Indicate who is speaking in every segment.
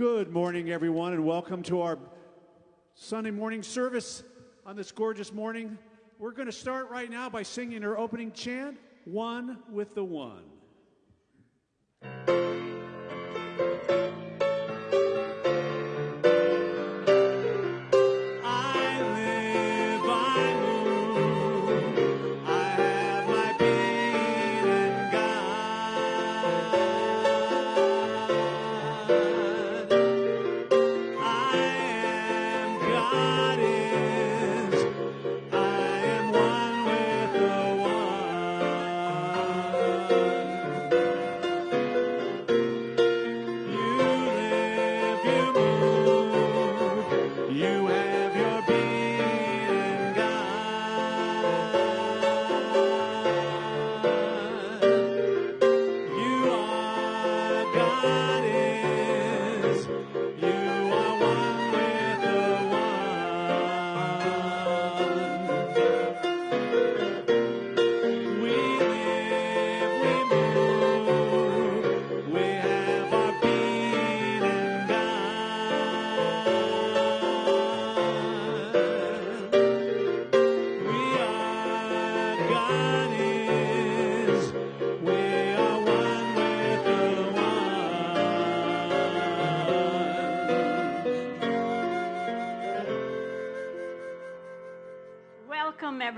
Speaker 1: Good morning, everyone, and welcome to our Sunday morning service on this gorgeous morning. We're going to start right now by singing our opening chant, One with the One.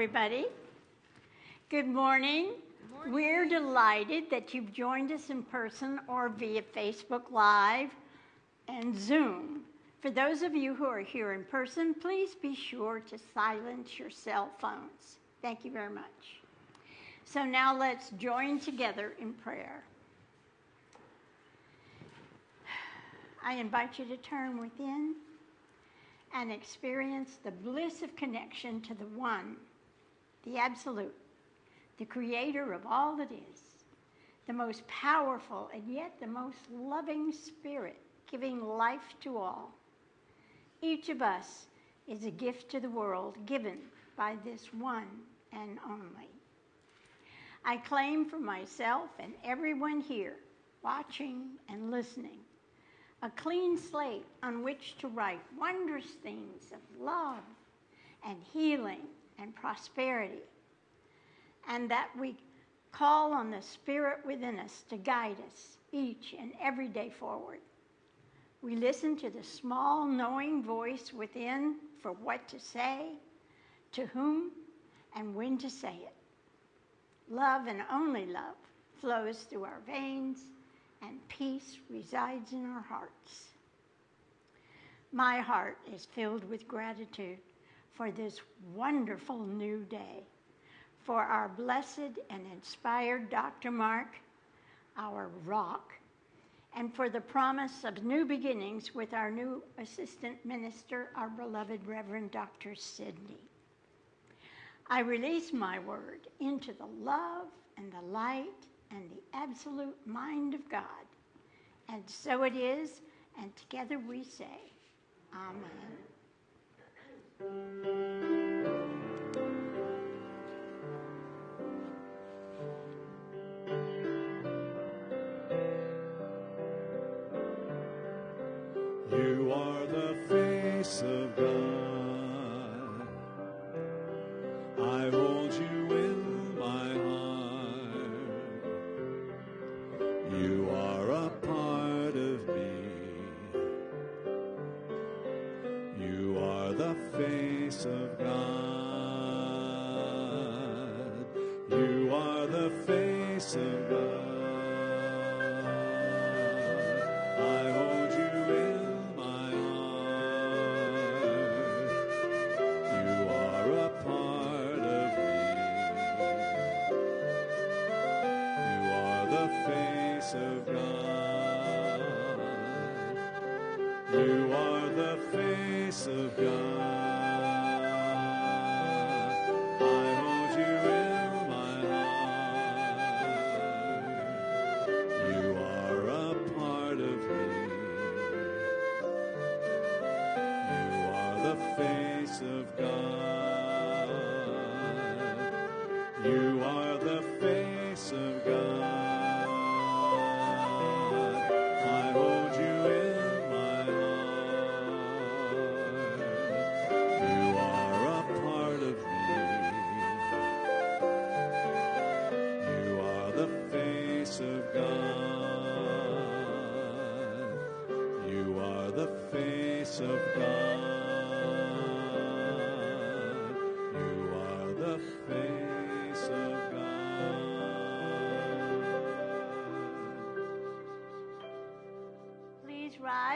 Speaker 2: Everybody. Good morning. Good morning. We're delighted that you've joined us in person or via Facebook Live and Zoom. For those of you who are here in person, please be sure to silence your cell phones. Thank you very much. So now let's join together in prayer. I invite you to turn within and experience the bliss of connection to the one the Absolute, the creator of all that is, the most powerful and yet the most loving spirit, giving life to all. Each of us is a gift to the world given by this one and only. I claim for myself and everyone here, watching and listening, a clean slate on which to write wondrous things of love and healing and prosperity, and that we call on the Spirit within us to guide us each and every day forward. We listen to the small, knowing voice within for what to say, to whom, and when to say it. Love and only love flows through our veins, and peace resides in our hearts. My heart is filled with gratitude for this wonderful new day, for our blessed and inspired Dr. Mark, our rock, and for the promise of new beginnings with our new assistant minister, our beloved Reverend Dr. Sidney. I release my word into the love and the light and the absolute mind of God. And so it is, and together we say, Amen.
Speaker 3: You Thank you.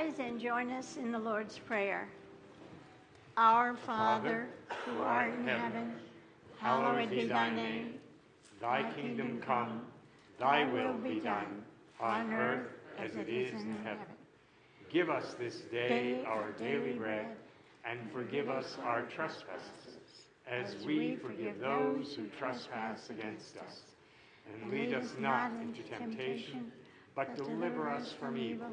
Speaker 1: Rise and join us in the Lord's Prayer. Our Father, who art in heaven, hallowed be thy name.
Speaker 4: Thy kingdom come, thy will be done, on earth as it is in heaven. Give us this day our daily bread, and forgive us our trespasses, as we forgive those who trespass against us. And lead us not into temptation, but deliver us from evil.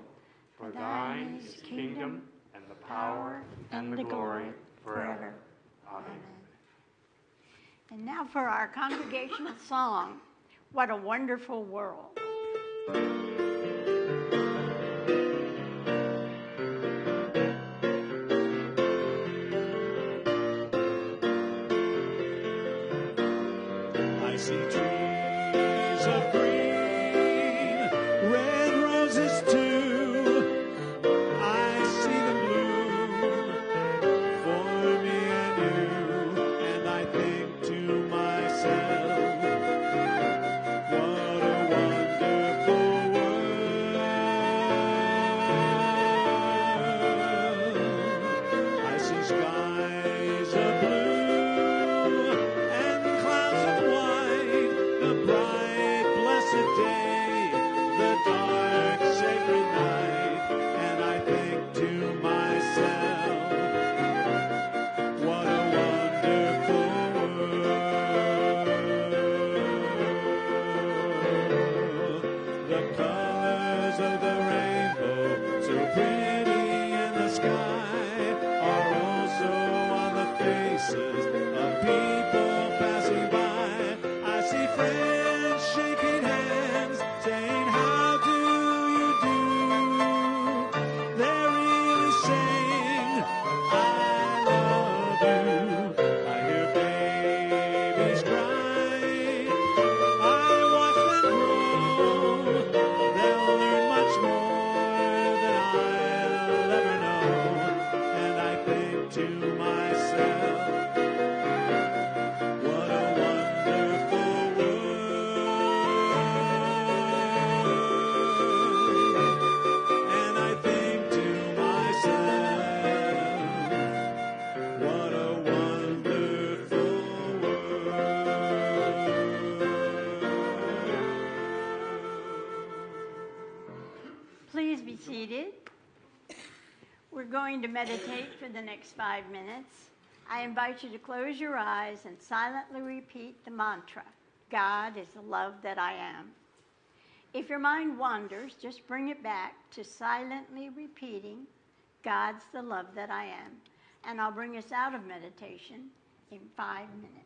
Speaker 4: For thine is the kingdom, and the power, and the glory, forever. Amen.
Speaker 1: And now for our congregational song, What a Wonderful World.
Speaker 2: To
Speaker 1: meditate for the next five minutes. I invite you to close your eyes and silently repeat the mantra God is the love that I am. If your mind wanders, just bring it back to silently repeating God's the love that I am. And I'll bring us out of meditation in five minutes.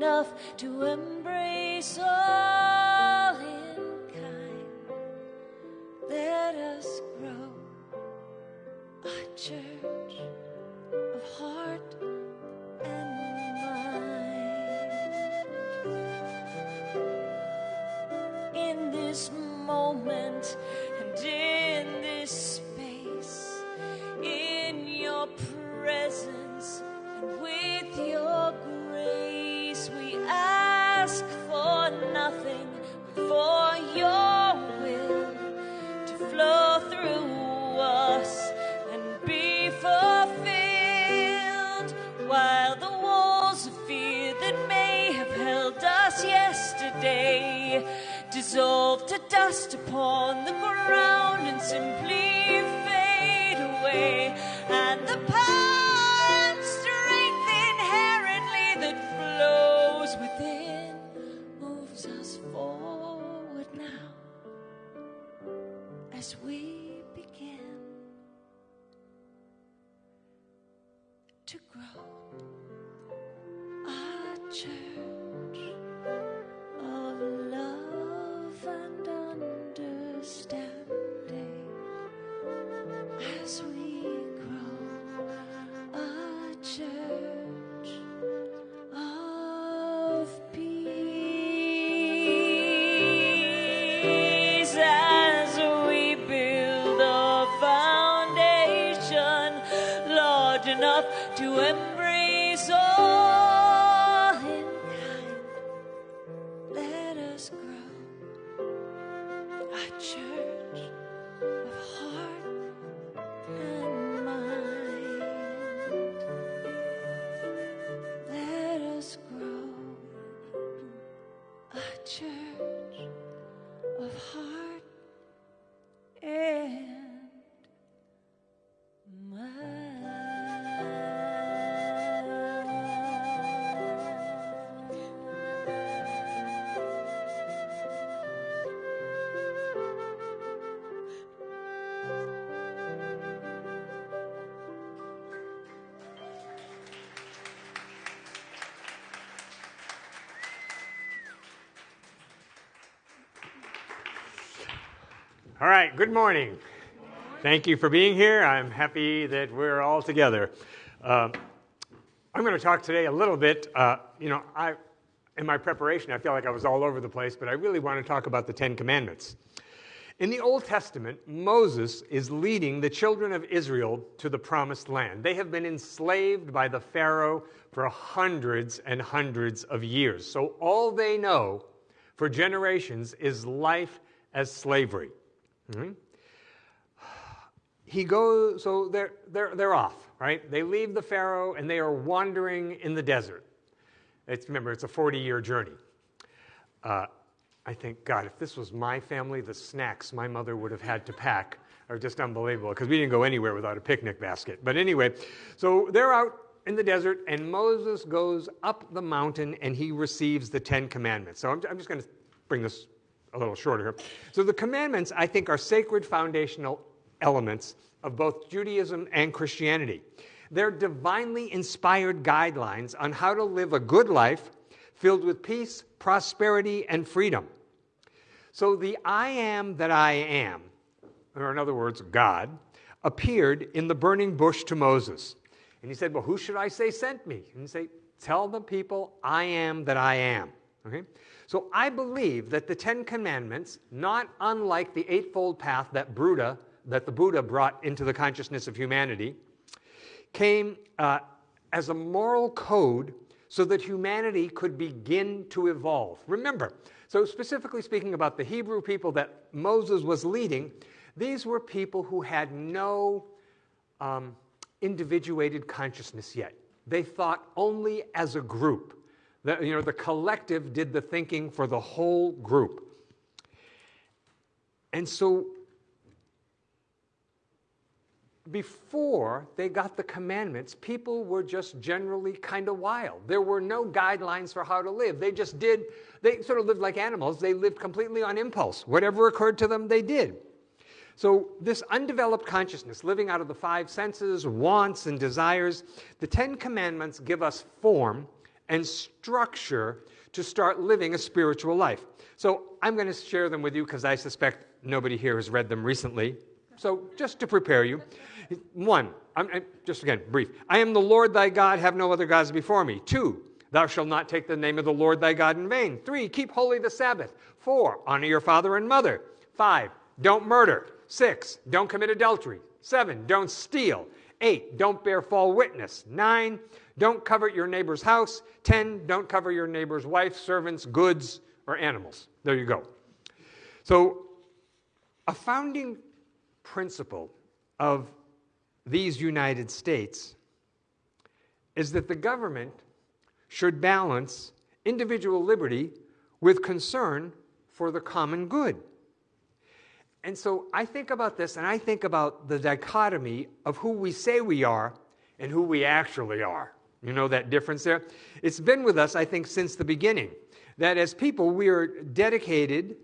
Speaker 5: Enough to embrace all
Speaker 4: right, good morning. Thank you for being here. I'm happy that we're all together. Um, I'm going to talk today a little bit. Uh, you know, I, in my preparation, I feel like I was all over the place, but I really want to talk about the Ten Commandments. In the Old Testament, Moses is leading the children of Israel to the promised land. They have been enslaved by the Pharaoh for hundreds and hundreds of years. So all they know for generations is life as slavery. Mhm. He goes, so they're, they're, they're off, right? They leave the Pharaoh and they are wandering in the desert. It's, remember, it's a 40 year journey. Uh, I think, God, if this was my family, the snacks my mother would have had to pack are just unbelievable because we didn't go anywhere without a picnic basket. But anyway, so they're out in the desert, and Moses goes up the mountain and he receives the Ten Commandments. So I'm, I'm just going to bring this a little shorter here. So the commandments, I think, are sacred foundational elements of both Judaism and Christianity. They're divinely inspired guidelines on how to live a good life filled with peace, prosperity, and freedom. So the I am that I am, or in other words, God, appeared in the burning bush to Moses. And he said, Well, who should I say sent me? And he said, Tell the people I am that I am. Okay? So I believe that the Ten Commandments, not unlike the Eightfold Path that Buddha, that the Buddha brought into the consciousness of humanity, came uh, as a moral code so that humanity could begin to evolve. Remember, so specifically speaking about the Hebrew people that Moses was leading, these were people who had no um, individuated consciousness yet. They thought only as a group. The, you know, the collective did the thinking for the whole group. And so before they got the commandments, people were just generally kind of wild. There were no guidelines for how to live. They just did, they sort of lived like animals. They lived completely on impulse. Whatever occurred to them, they did. So, this undeveloped consciousness, living out of the five senses, wants, and desires, the Ten Commandments give us form and structure to start living a spiritual life. So, I'm going to share them with you because I suspect nobody here has read them recently. So, just to prepare you, one, I'm, I'm, just again, brief. I am the Lord thy God, have no other gods before me. Two, thou shalt not take the name of the Lord thy God in vain. Three, keep holy the Sabbath. Four, honor your father and mother. Five, don't murder. Six, don't commit adultery. Seven, don't steal. Eight, don't bear false witness. Nine, don't covet your neighbor's house. Ten, don't cover your neighbor's wife, servants, goods, or animals. There you go. So, a founding principle of these United States is that the government should balance individual liberty with concern for the common good. And so I think about this and I think about the dichotomy of who we say we are and who we actually are. You know that difference there? It's been with us, I think, since the beginning. That as people, we are dedicated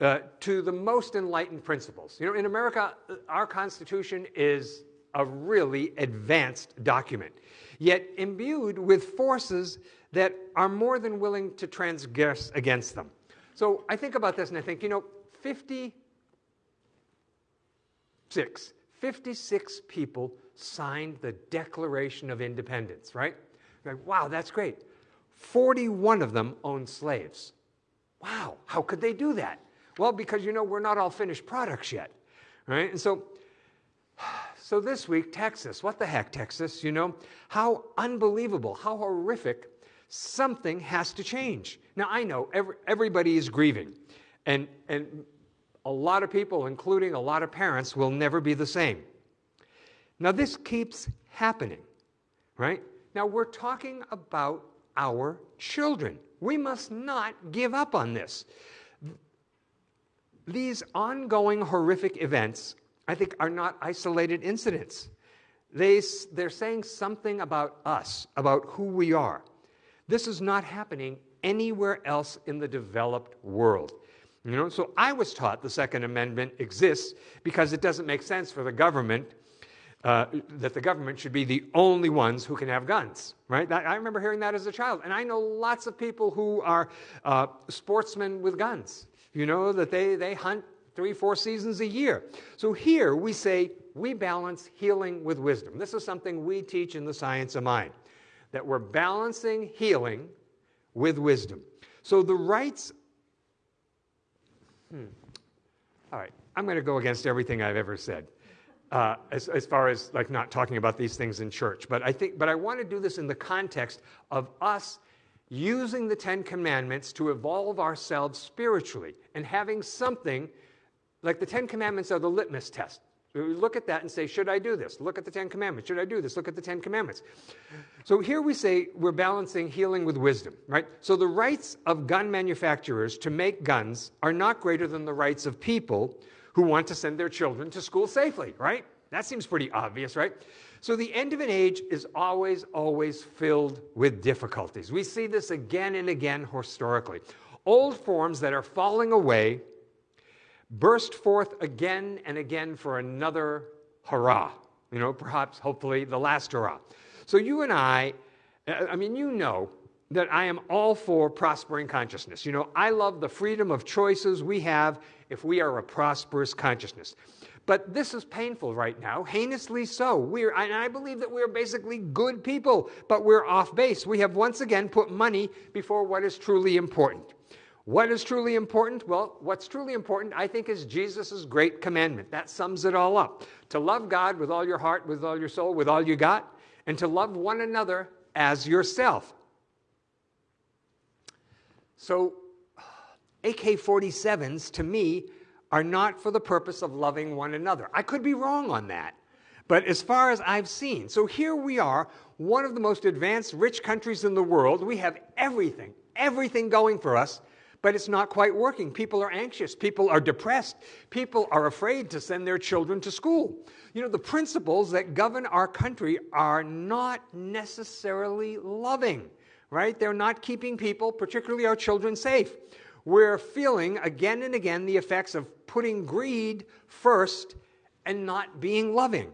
Speaker 4: uh, to the most enlightened principles. You know, in America, uh, our Constitution is a really advanced document, yet imbued with forces that are more than willing to transgress against them. So I think about this and I think, you know, 56, 56 people signed the Declaration of Independence, right? Like, wow, that's great. 41 of them owned slaves. Wow, how could they do that? Well, because you know, we're not all finished products yet, right? And so so this week, Texas. What the heck, Texas? You know, how unbelievable, how horrific. Something has to change. Now, I know every, everybody is grieving, and, and a lot of people, including a lot of parents, will never be the same. Now, this keeps happening, right? Now, we're talking about our children. We must not give up on this. These ongoing horrific events I think, are not isolated incidents. They, they're saying something about us, about who we are. This is not happening anywhere else in the developed world. You know, so I was taught the Second Amendment exists because it doesn't make sense for the government uh, that the government should be the only ones who can have guns, right? That, I remember hearing that as a child, and I know lots of people who are uh, sportsmen with guns. You know that they they hunt three, four seasons a year. So here we say we balance healing with wisdom. This is something we teach in the science of mind, that we're balancing healing with wisdom. So the rights. Hmm. All right, I'm going to go against everything I've ever said. Uh, as, as far as like not talking about these things in church, but I think, but I want to do this in the context of us using the Ten Commandments to evolve ourselves spiritually and having something like the Ten Commandments are the litmus test. We look at that and say, Should I do this? Look at the Ten Commandments. Should I do this? Look at the Ten Commandments. So here we say we're balancing healing with wisdom, right? So the rights of gun manufacturers to make guns are not greater than the rights of people who want to send their children to school safely, right? That seems pretty obvious, right? So the end of an age is always, always filled with difficulties. We see this again and again historically. Old forms that are falling away burst forth again and again for another hurrah. You know, perhaps, hopefully, the last hurrah. So you and I, uh, I mean, you know that I am all for prospering consciousness. You know, I love the freedom of choices we have if we are a prosperous consciousness. But this is painful right now, heinously so. We're, and I believe that we're basically good people, but we're off base. We have once again put money before what is truly important. What is truly important? Well, what's truly important, I think, is Jesus' great commandment. That sums it all up. To love God with all your heart, with all your soul, with all you got, and to love one another as yourself. So, AK 47s to me are not for the purpose of loving one another. I could be wrong on that. But as far as I've seen, so here we are, one of the most advanced, rich countries in the world. We have everything, everything going for us, but it's not quite working. People are anxious. People are depressed. People are afraid to send their children to school. You know, the principles that govern our country are not necessarily loving, right? They're not keeping people, particularly our children, safe. We're feeling again and again the effects of putting greed first and not being loving.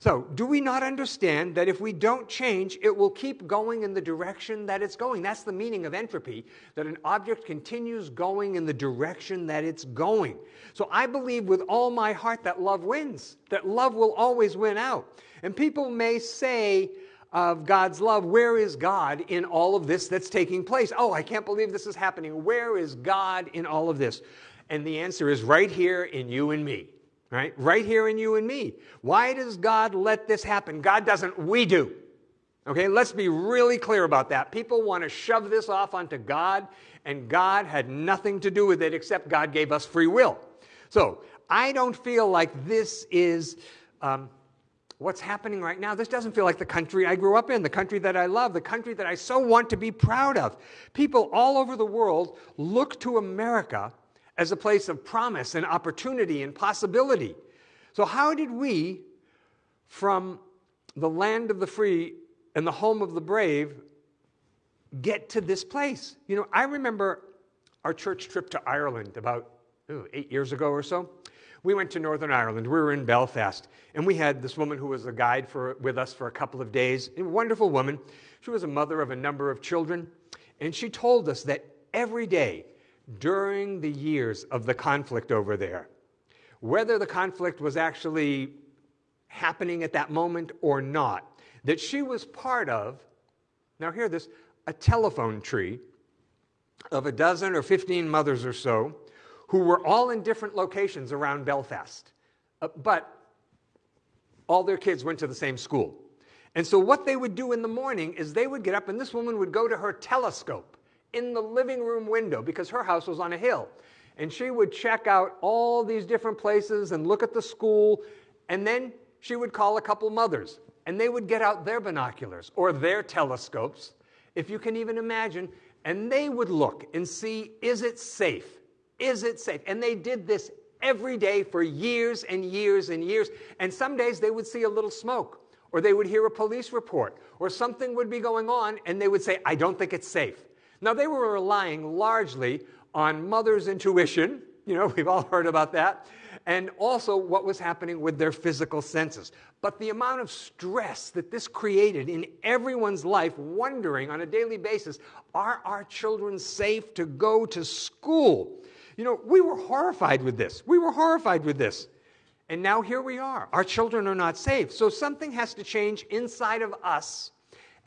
Speaker 4: So, do we not understand that if we don't change, it will keep going in the direction that it's going? That's the meaning of entropy, that an object continues going in the direction that it's going. So, I believe with all my heart that love wins, that love will always win out. And people may say, of God's love, where is God in all of this that's taking place? Oh, I can't believe this is happening. Where is God in all of this? And the answer is right here in you and me right? Right here in you and me. Why does God let this happen? God doesn't, we do. Okay, let's be really clear about that. People want to shove this off onto God, and God had nothing to do with it except God gave us free will. So I don't feel like this is um, what's happening right now. This doesn't feel like the country I grew up in, the country that I love, the country that I so want to be proud of. People all over the world look to America as a place of promise and opportunity and possibility. So, how did we, from the land of the free and the home of the brave, get to this place? You know, I remember our church trip to Ireland about ooh, eight years ago or so. We went to Northern Ireland. We were in Belfast, and we had this woman who was a guide for, with us for a couple of days. A wonderful woman. She was a mother of a number of children, and she told us that every day during the years of the conflict over there. Whether the conflict was actually happening at that moment or not, that she was part of, now hear this, a telephone tree of a dozen or 15 mothers or so who were all in different locations around Belfast. Uh, but all their kids went to the same school. And so, what they would do in the morning is they would get up, and this woman would go to her telescope in the living room window because her house was on a hill. And she would check out all these different places and look at the school. And then she would call a couple mothers and they would get out their binoculars or their telescopes, if you can even imagine, and they would look and see is it safe? Is it safe? And they did this every day for years and years and years. And some days they would see a little smoke, or they would hear a police report, or something would be going on, and they would say, I don't think it's safe. Now, they were relying largely on mother's intuition. You know, we've all heard about that. And also what was happening with their physical senses. But the amount of stress that this created in everyone's life, wondering on a daily basis are our children safe to go to school? You know, we were horrified with this. We were horrified with this. And now here we are. Our children are not safe. So something has to change inside of us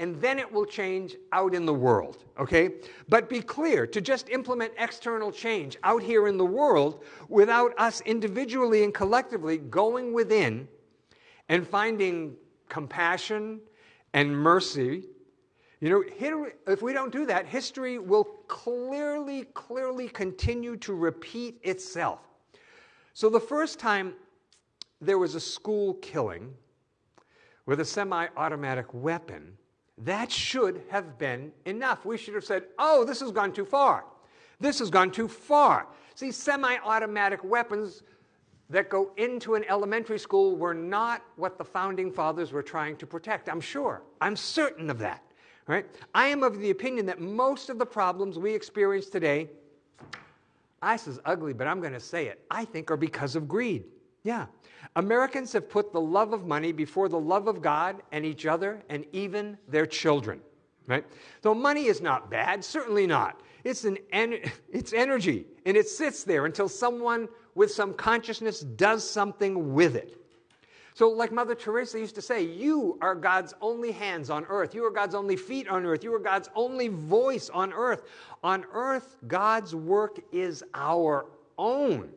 Speaker 4: and then it will change out in the world, okay? But be clear to just implement external change out here in the world without us individually and collectively going within and finding compassion and mercy. You know, if we don't do that, history will clearly, clearly continue to repeat itself. So the first time there was a school killing with a semi automatic weapon, that should have been enough. We should have said, oh, this has gone too far. This has gone too far. See, semi automatic weapons that go into an elementary school were not what the founding fathers were trying to protect. I'm sure. I'm certain of that. Right? I am of the opinion that most of the problems we experience today, I says ugly, but I'm going to say it, I think are because of greed. Yeah. Americans have put the love of money before the love of God and each other and even their children. Right? So money is not bad, certainly not. It's, an en- it's energy, and it sits there until someone with some consciousness does something with it. So, like Mother Teresa used to say, you are God's only hands on earth. You are God's only feet on earth. You are God's only voice on earth. On earth, God's work is our own.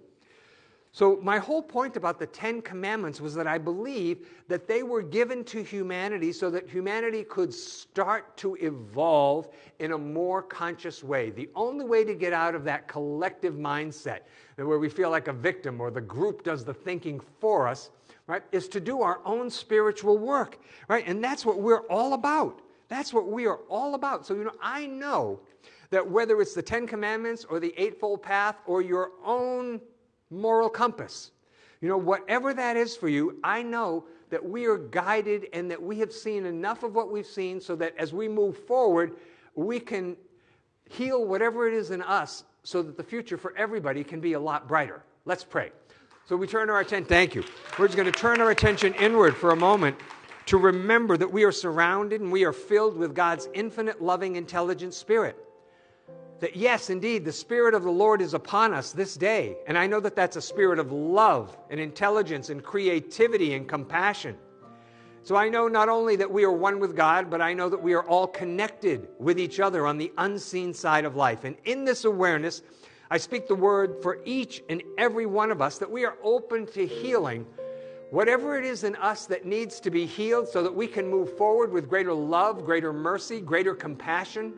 Speaker 4: So, my whole point about the Ten Commandments was that I believe that they were given to humanity so that humanity could start to evolve in a more conscious way. The only way to get out of that collective mindset, where we feel like a victim or the group does the thinking for us, right, is to do our own spiritual work, right? And that's what we're all about. That's what we are all about. So, you know, I know that whether it's the Ten Commandments or the Eightfold Path or your own moral compass. You know, whatever that is for you, I know that we are guided and that we have seen enough of what we've seen so that as we move forward, we can heal whatever it is in us so that the future for everybody can be a lot brighter. Let's pray. So we turn our attention, thank you. We're just going to turn our attention inward for a moment to remember that we are surrounded and we are filled with God's infinite, loving, intelligent spirit that yes, indeed, the Spirit of the Lord is upon us this day. And I know that that's a spirit of love and intelligence and creativity and compassion. So I know not only that we are one with God, but I know that we are all connected with each other on the unseen side of life. And in this awareness, I speak the word for each and every one of us that we are open to healing whatever it is in us that needs to be healed so that we can move forward with greater love, greater mercy, greater compassion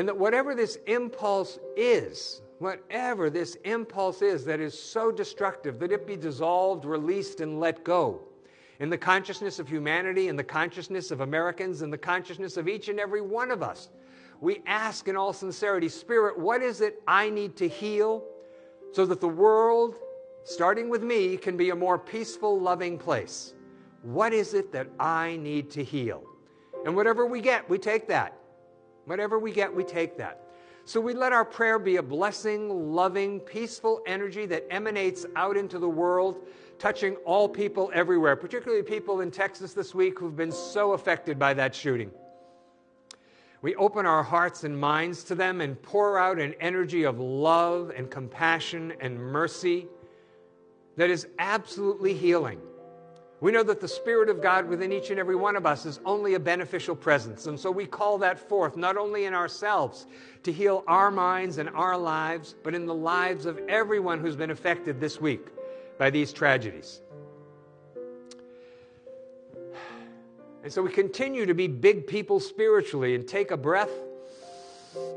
Speaker 4: and that whatever this impulse is, whatever this impulse is that is so destructive, that it be dissolved, released, and let go. In the consciousness of humanity, in the consciousness of Americans, in the consciousness of each and every one of us, we ask in all sincerity, Spirit, what is it I need to heal so that the world, starting with me, can be a more peaceful, loving place? What is it that I need to heal? And whatever we get, we take that. Whatever we get, we take that. So we let our prayer be a blessing, loving, peaceful energy that emanates out into the world, touching all people everywhere, particularly people in Texas this week who've been so affected by that shooting. We open our hearts and minds to them and pour out an energy of love and compassion and mercy that is absolutely healing. We know that the Spirit of God within each and every one of us is only a beneficial presence. And so we call that forth, not only in ourselves to heal our minds and our lives, but in the lives of everyone who's been affected this week by these tragedies. And so we continue to be big people spiritually and take a breath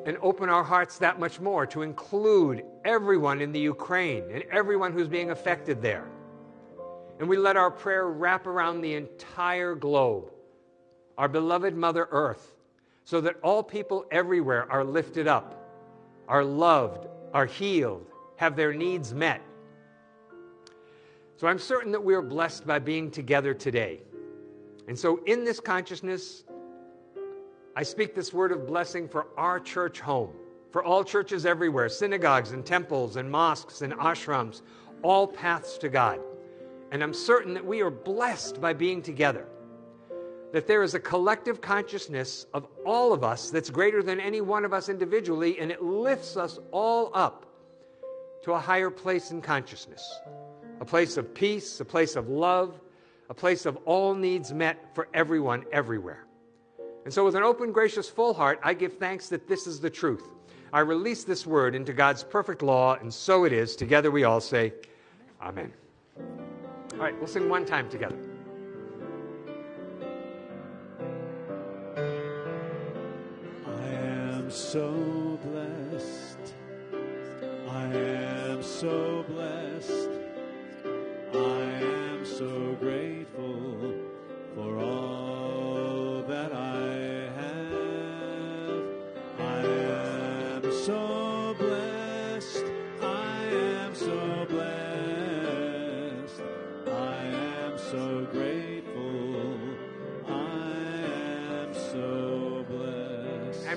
Speaker 4: and open our hearts that much more to include everyone in the Ukraine and everyone who's being affected there. And we let our prayer wrap around the entire globe, our beloved Mother Earth, so that all people everywhere are lifted up, are loved, are healed, have their needs met. So I'm certain that we are blessed by being together today. And so, in this consciousness, I speak this word of blessing for our church home, for all churches everywhere, synagogues and temples and mosques and ashrams, all paths to God. And I'm certain that we are blessed by being together. That there is a collective consciousness of all of us that's greater than any one of us individually, and it lifts us all up to a higher place in consciousness a place of peace, a place of love, a place of all needs met for everyone everywhere. And so, with an open, gracious, full heart, I give thanks that this is the truth. I release this word into God's perfect law, and so it is. Together we all say, Amen. All right, we'll sing one time together.
Speaker 3: I am so blessed. I am so blessed.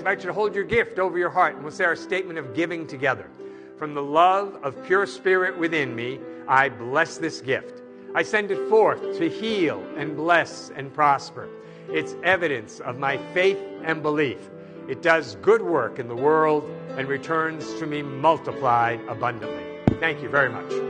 Speaker 4: Invite you to hold your gift over your heart and we'll say our statement of giving together. From the love of pure spirit within me, I bless this gift. I send it forth to heal and bless and prosper. It's evidence of my faith and belief. It does good work in the world and returns to me multiplied abundantly. Thank you very much.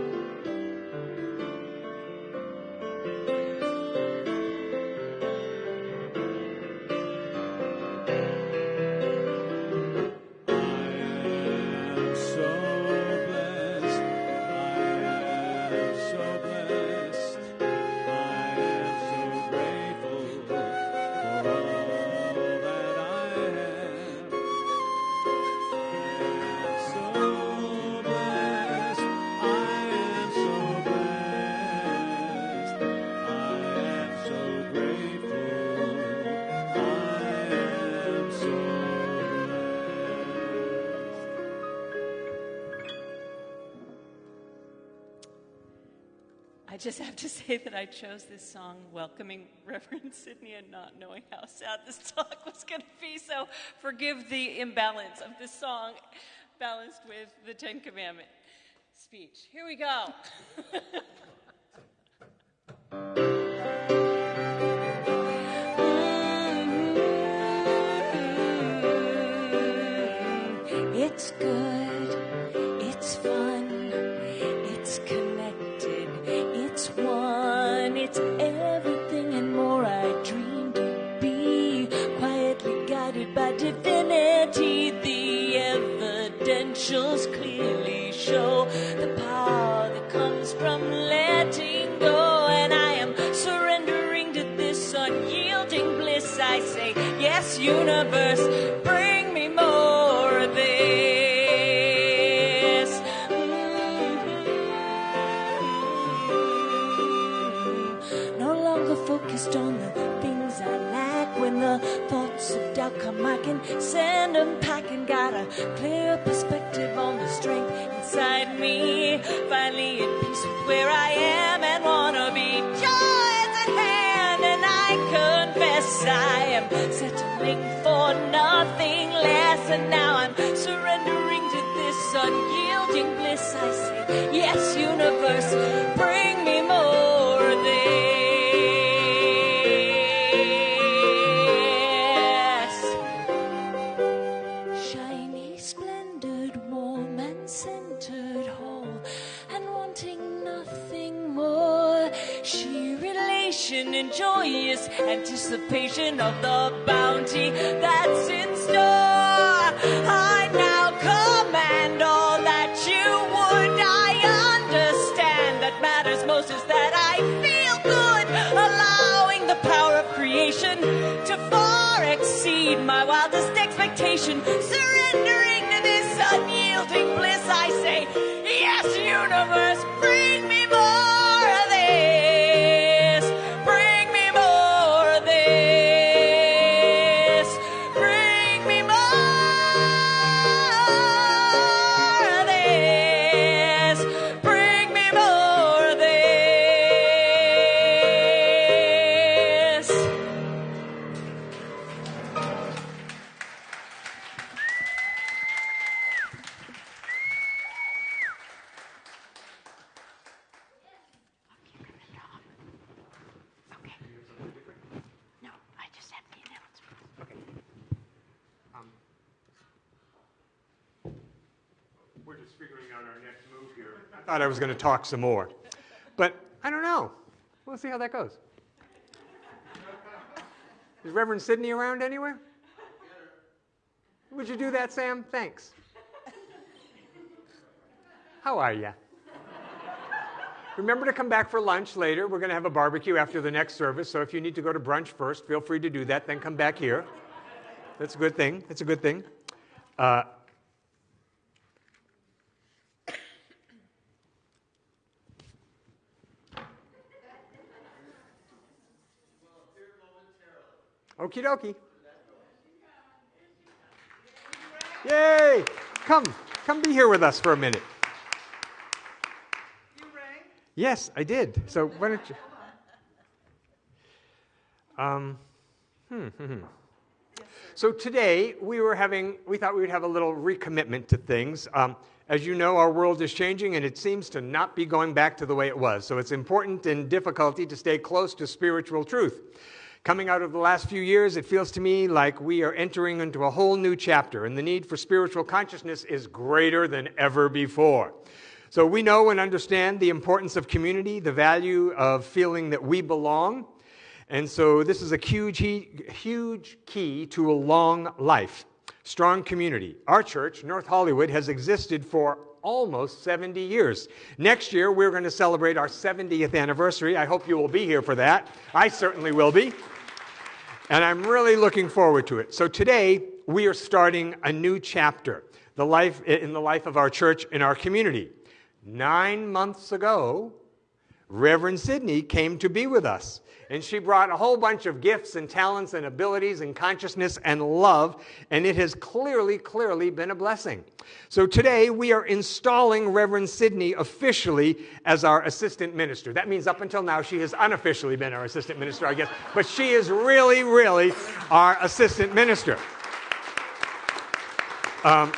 Speaker 5: I chose this song welcoming Reverend Sidney and not knowing how sad this talk was going to be. So forgive the imbalance of this song balanced with the Ten Commandment speech. Here we go. Am settling for nothing less. And now I'm surrendering to this unyielding bliss. I say, Yes, universe, anticipation of the bounty that's in store. I now command all that you would. I understand that matters most is that I feel good, allowing the power of creation to far exceed my wildest expectation. Surrendering to this unyielding bliss, I say, Yes, universe, bring me
Speaker 4: was going to talk some more, but I don't know. We'll see how that goes. Is Reverend Sidney around anywhere? Would you do that, Sam? Thanks. How are you? Remember to come back for lunch later. We're going to have a barbecue after the next service, so if you need to go to brunch first, feel free to do that, then come back here. That's a good thing. That's a good thing. Uh, Okie dokie. Yay! Come, come be here with us for a minute. You rang? Yes, I did. So why don't you? Um, hmm, hmm, hmm. So today we were having, we thought we would have a little recommitment to things. Um, as you know, our world is changing and it seems to not be going back to the way it was. So it's important and difficulty to stay close to spiritual truth. Coming out of the last few years, it feels to me like we are entering into a whole new chapter, and the need for spiritual consciousness is greater than ever before. So we know and understand the importance of community, the value of feeling that we belong. And so this is a huge, huge key to a long life. Strong community. Our church, North Hollywood, has existed for almost 70 years. Next year, we're going to celebrate our 70th anniversary. I hope you will be here for that. I certainly will be. And I'm really looking forward to it. So today, we are starting a new chapter the life, in the life of our church and our community. Nine months ago, Reverend Sydney came to be with us. And she brought a whole bunch of gifts and talents and abilities and consciousness and love, and it has clearly, clearly been a blessing. So today we are installing Reverend Sydney officially as our assistant minister. That means up until now she has unofficially been our assistant minister, I guess, but she is really, really our assistant minister. Um,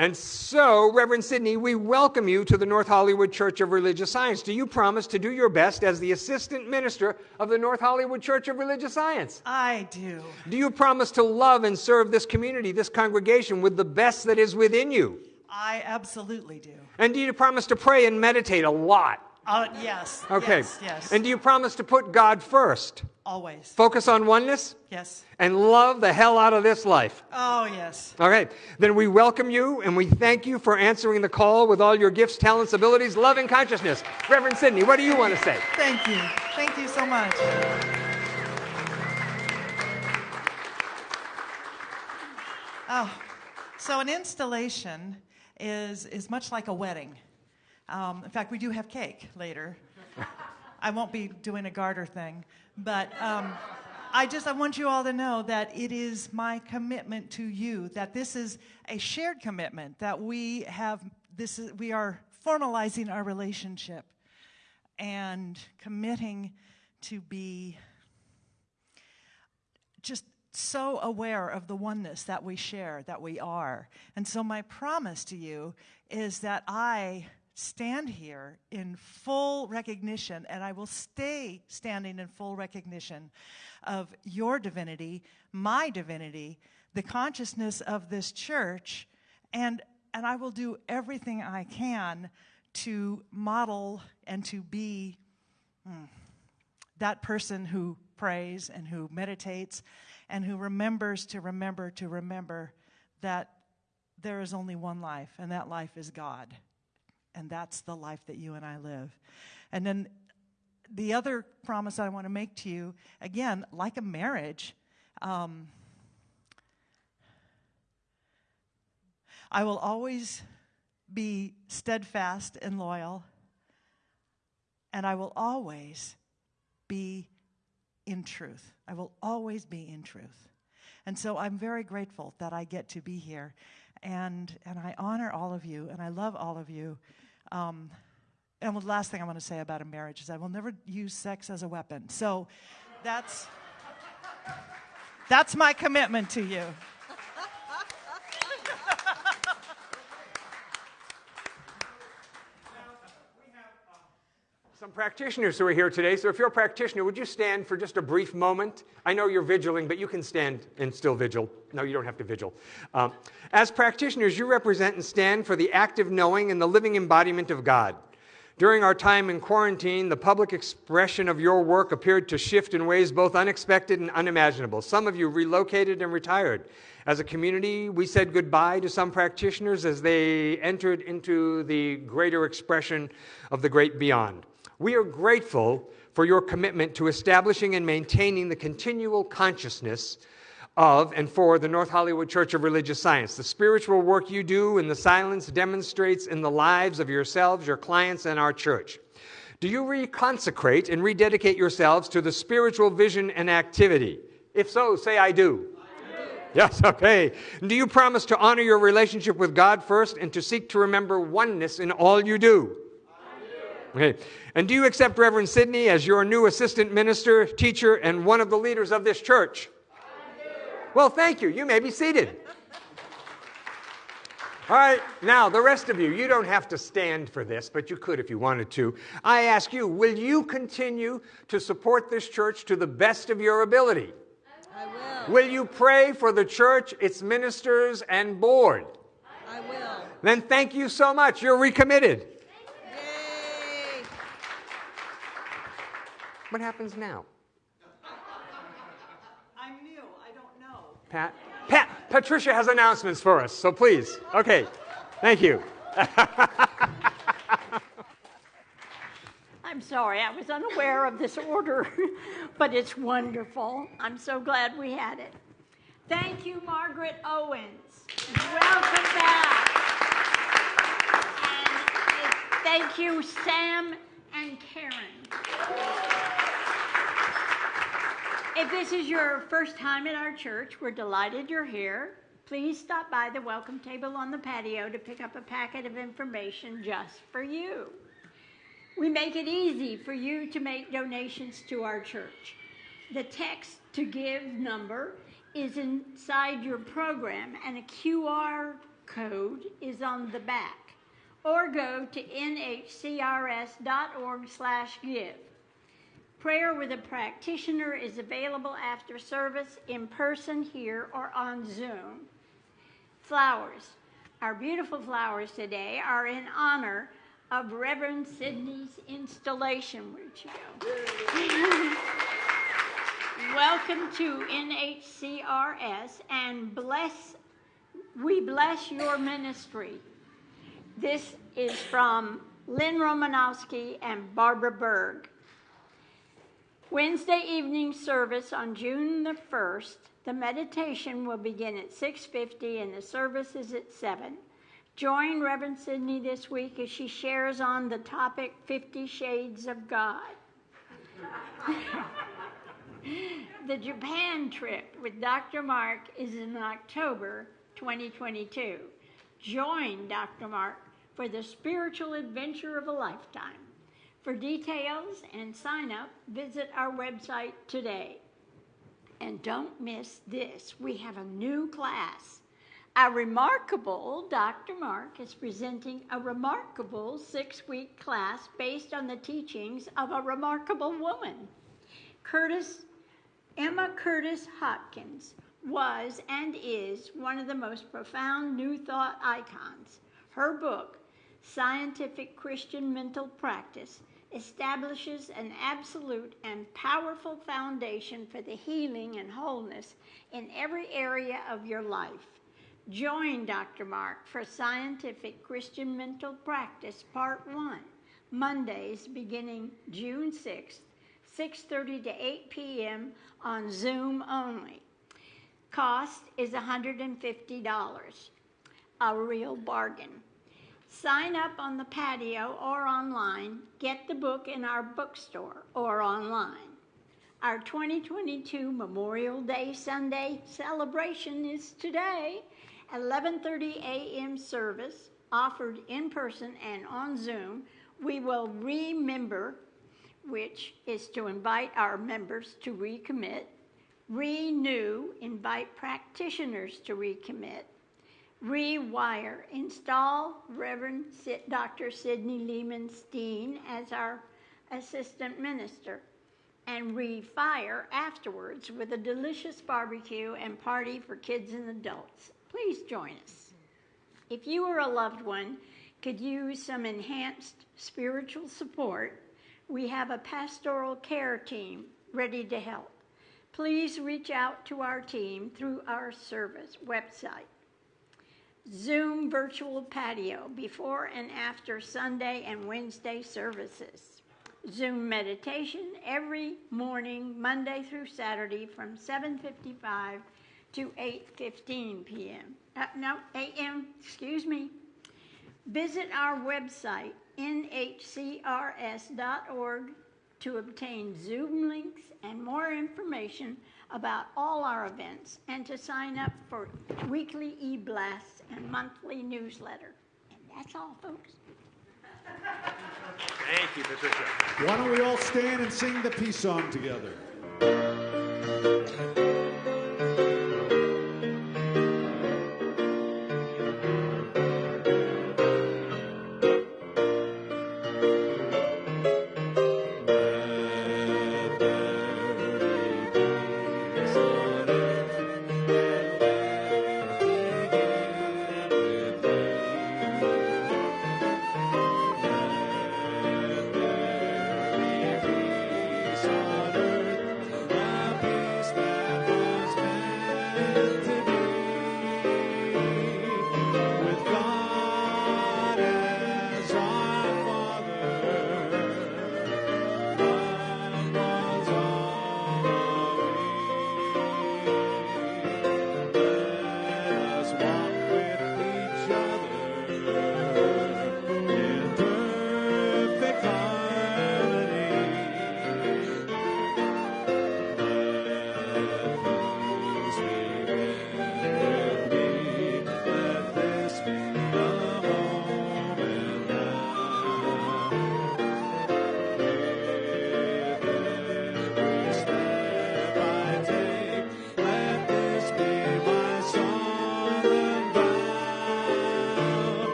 Speaker 4: and so, Reverend Sydney, we welcome you to the North Hollywood Church of Religious Science. Do you promise to do your best as the assistant minister of the North Hollywood Church of Religious Science?
Speaker 6: I do.
Speaker 4: Do you promise to love and serve this community, this congregation, with the best that is within you?
Speaker 6: I absolutely do.
Speaker 4: And do you promise to pray and meditate a lot?
Speaker 6: Uh, yes.
Speaker 4: Okay.
Speaker 6: Yes. yes.
Speaker 4: And do you promise to put God first?
Speaker 6: Always.
Speaker 4: Focus on oneness?
Speaker 6: Yes.
Speaker 4: And love the hell out of this life?
Speaker 6: Oh, yes.
Speaker 4: All right. Then we welcome you and we thank you for answering the call with all your gifts, talents, abilities, love, and consciousness. Reverend Sydney, what do you want to say?
Speaker 6: Thank you. Thank you so much. Oh, so an installation is, is much like a wedding. Um, in fact, we do have cake later. I won't be doing a garter thing, but um, I just I want you all to know that it is my commitment to you that this is a shared commitment that we have. This is we are formalizing our relationship and committing to be just so aware of the oneness that we share, that we are. And so, my promise to you is that I stand here in full recognition, and I will stay standing in full recognition of your divinity, my divinity, the consciousness of this church, and, and I will do everything I can to model and to be hmm, that person who prays and who meditates and who remembers to remember to remember that there is only one life, and that life is God. And that's the life that you and I live. And then the other promise I want to make to you, again, like a marriage, um, I will always be steadfast and loyal, and I will always be in truth. I will always be in truth. And so I'm very grateful that I get to be here. And, and I honor all of you, and I love all of you. Um, and the last thing I want to say about a marriage is I will never use sex as a weapon. So that's, that's my commitment to you.
Speaker 4: Some practitioners who are here today. So if you're a practitioner, would you stand for just a brief moment? I know you're vigiling, but you can stand and still vigil. No, you don't have to vigil. Um, as practitioners, you represent and stand for the active knowing and the living embodiment of God. During our time in quarantine, the public expression of your work appeared to shift in ways both unexpected and unimaginable. Some of you relocated and retired. As a community, we said goodbye to some practitioners as they entered into the greater expression of the great beyond. We are grateful for your commitment to establishing and maintaining the continual consciousness of and for the North Hollywood Church of Religious Science. The spiritual work you do in the silence demonstrates in the lives of yourselves, your clients, and our church. Do you reconsecrate and rededicate yourselves to the spiritual vision and activity? If so, say, I do. Yes, okay. Do you promise to honor your relationship with God first and to seek to remember oneness in all you do? Okay. And do you accept Reverend Sydney as your new assistant minister, teacher, and one of the leaders of this church? Well, thank you. You may be seated. All right, now the rest of you, you don't have to stand for this, but you could if you wanted to. I ask you, will you continue to support this church to the best of your ability?
Speaker 7: I will.
Speaker 4: Will you pray for the church, its ministers, and board?
Speaker 7: I will.
Speaker 4: Then thank you so much. You're recommitted. What happens now?
Speaker 6: I'm new. I don't know.
Speaker 4: Pat? Pat, Patricia has announcements for us, so please. Okay, thank you.
Speaker 2: I'm sorry, I was unaware of this order, but it's wonderful. I'm so glad we had it. Thank you, Margaret Owens. Welcome back. And uh, Thank you, Sam and Karen. If this is your first time in our church, we're delighted you're here. Please stop by the welcome table on the patio to pick up a packet of information just for you. We make it easy for you to make donations to our church. The text to give number is inside your program, and a QR code is on the back. Or go to nhcrs.org/give. Prayer with a practitioner is available after service in person here or on Zoom. Flowers. Our beautiful flowers today are in honor of Reverend Sidney's installation. Where'd go? Welcome to NHCRS and bless, we bless your ministry. This is from Lynn Romanowski and Barbara Berg. Wednesday evening service on June the 1st, the meditation will begin at 6:50 and the service is at 7. Join Reverend Sydney this week as she shares on the topic 50 Shades of God. the Japan trip with Dr. Mark is in October 2022. Join Dr. Mark for the spiritual adventure of a lifetime. For details and sign up, visit our website today. And don't miss this we have a new class. Our remarkable Dr. Mark is presenting a remarkable six week class based on the teachings of a remarkable woman. Curtis, Emma Curtis Hopkins was and is one of the most profound New Thought icons. Her book, Scientific Christian Mental Practice, establishes an absolute and powerful foundation for the healing and wholeness in every area of your life. Join Dr. Mark for Scientific Christian Mental Practice Part 1, Mondays beginning June 6th, 6:30 to 8 p.m. on Zoom only. Cost is $150. A real bargain. Sign up on the patio or online. Get the book in our bookstore or online. Our 2022 Memorial Day Sunday celebration is today. 11:30 a.m. service offered in person and on Zoom. We will remember which is to invite our members to recommit, renew, invite practitioners to recommit, rewire, install Reverend Dr. Sidney Lehman Steen as our assistant minister, and refire afterwards with a delicious barbecue and party for kids and adults. Please join us. If you or a loved one could use some enhanced spiritual support, we have a pastoral care team ready to help. Please reach out to our team through our service website. Zoom virtual patio before and after Sunday and Wednesday services. Zoom meditation every morning, Monday through Saturday from 7:55 to 8:15 p.m. Uh, no, a.m. Excuse me. Visit our website nhcrs.org to obtain Zoom links and more information about all our events and to sign up for weekly e blasts and monthly newsletter. And that's all, folks.
Speaker 8: Thank you, Patricia.
Speaker 1: Why don't we all stand and sing the peace song together?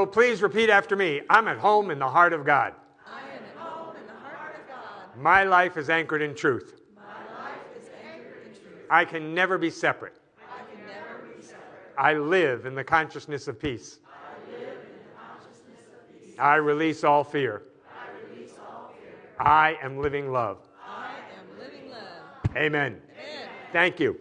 Speaker 4: So please repeat after me. I'm at home in the heart of God.
Speaker 7: I am at home in the heart of God.
Speaker 4: My life is anchored in truth.
Speaker 7: My life is anchored in truth.
Speaker 4: I can never be separate.
Speaker 7: I can never be separate.
Speaker 4: I live in the consciousness of peace.
Speaker 7: I live in the consciousness of peace.
Speaker 4: I release all fear.
Speaker 7: I release all fear.
Speaker 4: I am living love.
Speaker 7: I am living love.
Speaker 4: Amen.
Speaker 7: Amen. Thank you.